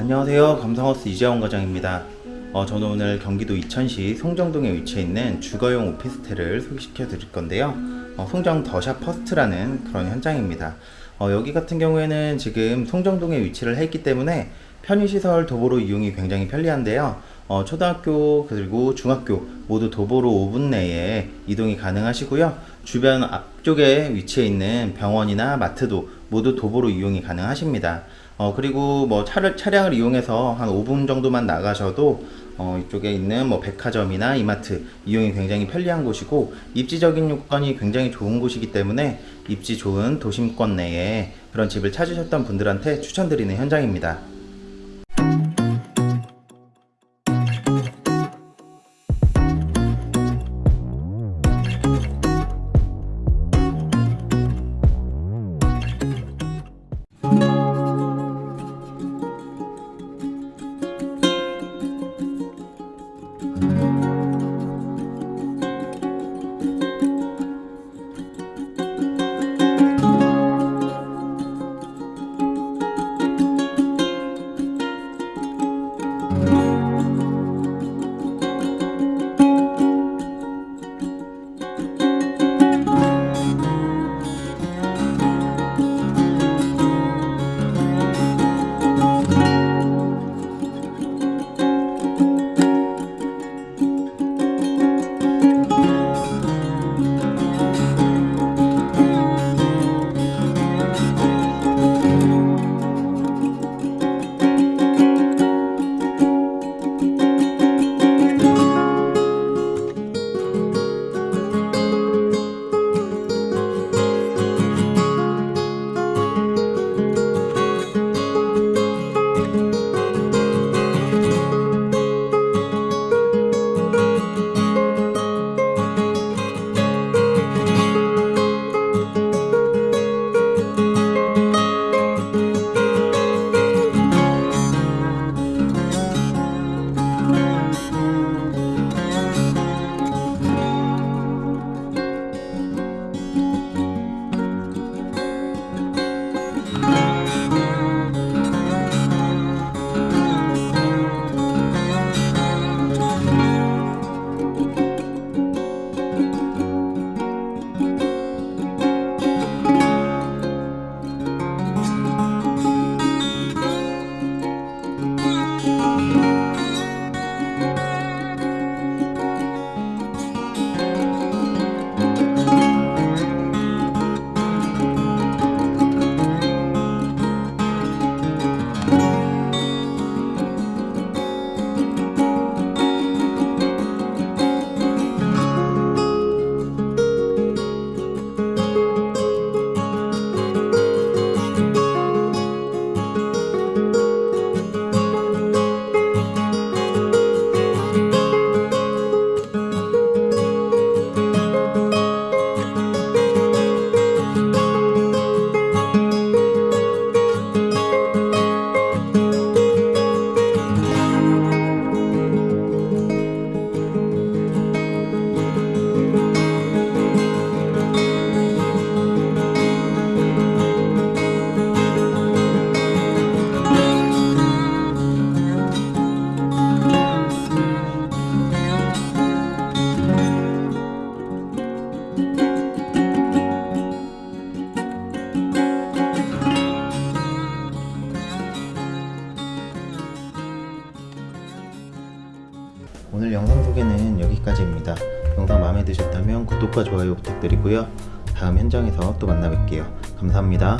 안녕하세요. 감성하우스 이재원 과장입니다. 어, 저는 오늘 경기도 이천시 송정동에 위치해 있는 주거용 오피스텔을 소개시켜 드릴 건데요. 어, 송정 더샵 퍼스트라는 그런 현장입니다. 어, 여기 같은 경우에는 지금 송정동에 위치를 했기 때문에 편의시설 도보로 이용이 굉장히 편리한데요. 어, 초등학교 그리고 중학교 모두 도보로 5분 내에 이동이 가능하시고요. 주변 앞쪽에 위치해 있는 병원이나 마트도 모두 도보로 이용이 가능하십니다. 어, 그리고 뭐 차를, 차량을 이용해서 한 5분 정도만 나가셔도 어, 이쪽에 있는 뭐 백화점이나 이마트 이용이 굉장히 편리한 곳이고 입지적인 요건이 굉장히 좋은 곳이기 때문에 입지 좋은 도심권 내에 그런 집을 찾으셨던 분들한테 추천드리는 현장입니다. 오늘 영상 소개는 여기까지입니다. 영상 마음에 드셨다면 구독과 좋아요 부탁드리고요. 다음 현장에서 또 만나 뵐게요. 감사합니다.